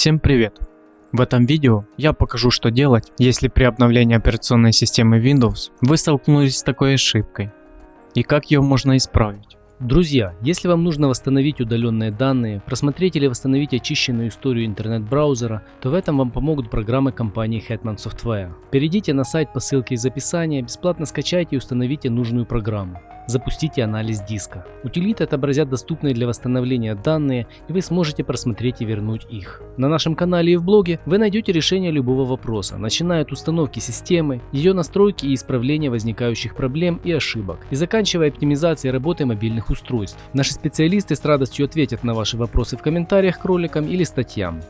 Всем привет! В этом видео я покажу что делать, если при обновлении операционной системы Windows вы столкнулись с такой ошибкой и как ее можно исправить. Друзья, если вам нужно восстановить удаленные данные, просмотреть или восстановить очищенную историю интернет-браузера, то в этом вам помогут программы компании Hetman Software. Перейдите на сайт по ссылке из описания, бесплатно скачайте и установите нужную программу. Запустите анализ диска. Утилиты отобразят доступные для восстановления данные и вы сможете просмотреть и вернуть их. На нашем канале и в блоге вы найдете решение любого вопроса, начиная от установки системы, ее настройки и исправления возникающих проблем и ошибок, и заканчивая оптимизацией работы мобильных устройств. Наши специалисты с радостью ответят на ваши вопросы в комментариях к роликам или статьям.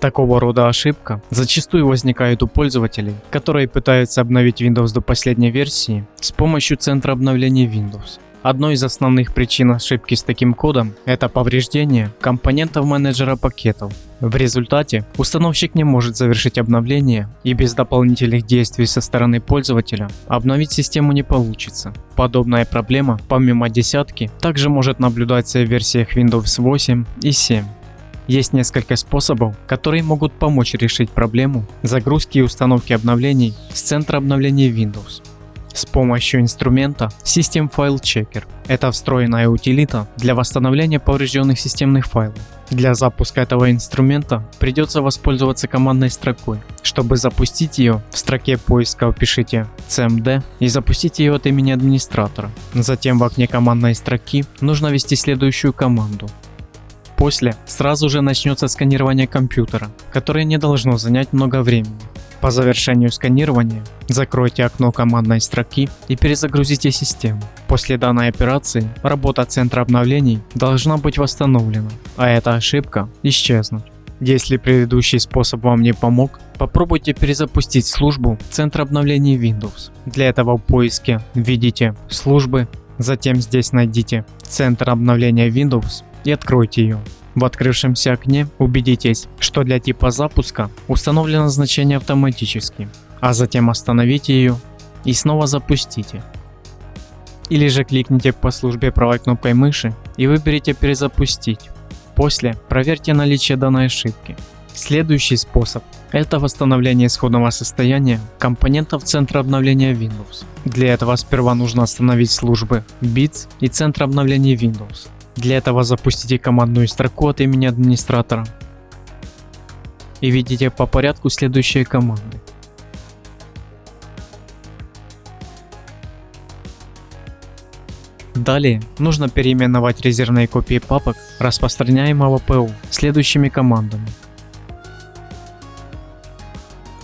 Такого рода ошибка зачастую возникает у пользователей, которые пытаются обновить Windows до последней версии с помощью центра обновления Windows. Одной из основных причин ошибки с таким кодом – это повреждение компонентов менеджера пакетов. В результате установщик не может завершить обновление и без дополнительных действий со стороны пользователя обновить систему не получится. Подобная проблема, помимо десятки, также может наблюдаться в версиях Windows 8 и 7. Есть несколько способов, которые могут помочь решить проблему загрузки и установки обновлений с центра обновления Windows. С помощью инструмента System File Checker. Это встроенная утилита для восстановления поврежденных системных файлов. Для запуска этого инструмента придется воспользоваться командной строкой. Чтобы запустить ее, в строке поиска впишите cmd и запустите ее от имени администратора. Затем в окне командной строки нужно ввести следующую команду После сразу же начнется сканирование компьютера, которое не должно занять много времени. По завершению сканирования закройте окно командной строки и перезагрузите систему. После данной операции работа центра обновлений должна быть восстановлена, а эта ошибка исчезнуть. Если предыдущий способ вам не помог, попробуйте перезапустить службу центра обновлений Windows. Для этого в поиске введите службы, затем здесь найдите центр обновления Windows и откройте ее. В открывшемся окне убедитесь, что для типа запуска установлено значение автоматически, а затем остановите ее и снова запустите. Или же кликните по службе правой кнопкой мыши и выберите перезапустить. После проверьте наличие данной ошибки. Следующий способ – это восстановление исходного состояния компонентов центра обновления Windows. Для этого сперва нужно остановить службы Bits и центр обновления Windows. Для этого запустите командную строку от имени администратора и видите по порядку следующие команды. Далее нужно переименовать резервные копии папок распространяемого ПУ следующими командами.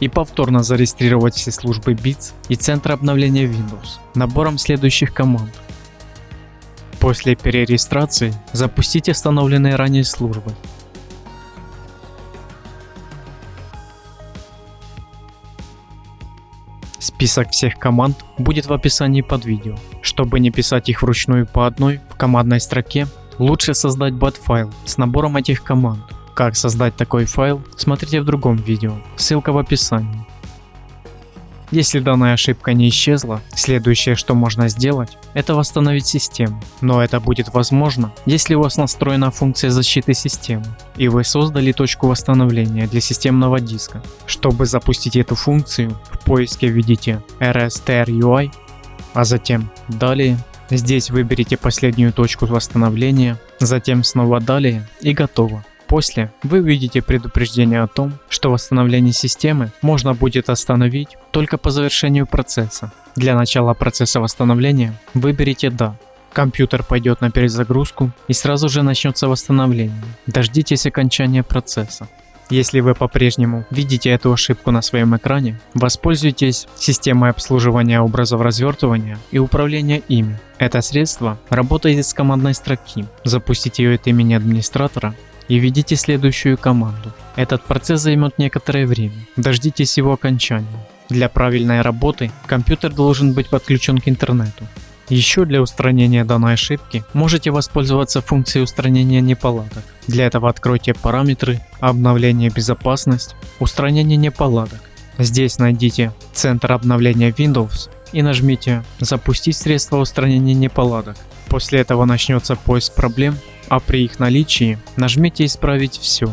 И повторно зарегистрировать все службы BITS и центр обновления Windows набором следующих команд. После перерегистрации запустите установленные ранее службы. Список всех команд будет в описании под видео. Чтобы не писать их вручную по одной в командной строке, лучше создать бат-файл с набором этих команд. Как создать такой файл, смотрите в другом видео, ссылка в описании. Если данная ошибка не исчезла, следующее, что можно сделать, это восстановить систему. Но это будет возможно, если у вас настроена функция защиты системы, и вы создали точку восстановления для системного диска. Чтобы запустить эту функцию, в поиске введите rstrui, а затем далее. Здесь выберите последнюю точку восстановления, затем снова далее и готово. После вы увидите предупреждение о том, что восстановление системы можно будет остановить только по завершению процесса. Для начала процесса восстановления выберите «Да». Компьютер пойдет на перезагрузку и сразу же начнется восстановление. Дождитесь окончания процесса. Если вы по-прежнему видите эту ошибку на своем экране, воспользуйтесь системой обслуживания образов развертывания и управления ими. Это средство работает из командной строки. Запустите ее от имени администратора и введите следующую команду. Этот процесс займет некоторое время, дождитесь его окончания. Для правильной работы компьютер должен быть подключен к интернету. Еще для устранения данной ошибки можете воспользоваться функцией устранения неполадок. Для этого откройте параметры, обновление безопасность, устранение неполадок. Здесь найдите центр обновления Windows и нажмите запустить средство устранения неполадок. После этого начнется поиск проблем а при их наличии нажмите «Исправить все».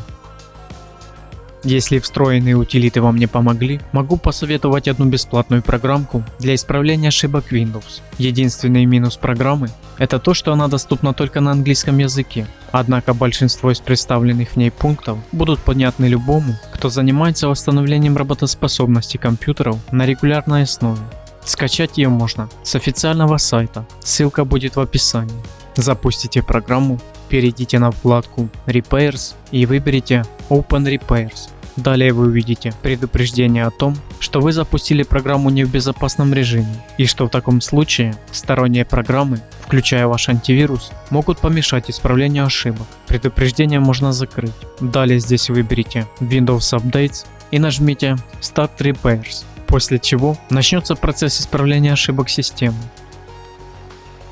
Если встроенные утилиты вам не помогли, могу посоветовать одну бесплатную программку для исправления ошибок Windows. Единственный минус программы – это то, что она доступна только на английском языке. Однако большинство из представленных в ней пунктов будут понятны любому, кто занимается восстановлением работоспособности компьютеров на регулярной основе. Скачать ее можно с официального сайта, ссылка будет в описании. Запустите программу, перейдите на вкладку Repairs и выберите Open Repairs. Далее вы увидите предупреждение о том, что вы запустили программу не в безопасном режиме и что в таком случае сторонние программы, включая ваш антивирус, могут помешать исправлению ошибок. Предупреждение можно закрыть. Далее здесь выберите Windows Updates и нажмите Start Repairs, после чего начнется процесс исправления ошибок системы.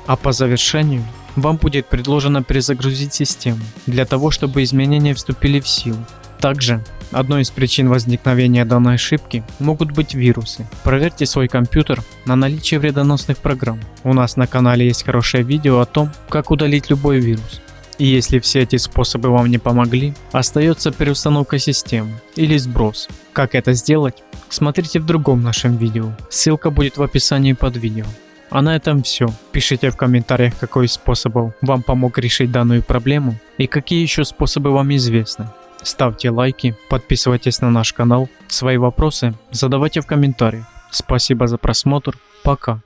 А по завершению вам будет предложено перезагрузить систему для того, чтобы изменения вступили в силу. Также одной из причин возникновения данной ошибки могут быть вирусы. Проверьте свой компьютер на наличие вредоносных программ. У нас на канале есть хорошее видео о том, как удалить любой вирус. И если все эти способы вам не помогли, остается переустановка системы или сброс. Как это сделать? Смотрите в другом нашем видео, ссылка будет в описании под видео. А на этом все. Пишите в комментариях, какой из способов вам помог решить данную проблему и какие еще способы вам известны. Ставьте лайки, подписывайтесь на наш канал, свои вопросы задавайте в комментариях. Спасибо за просмотр, пока.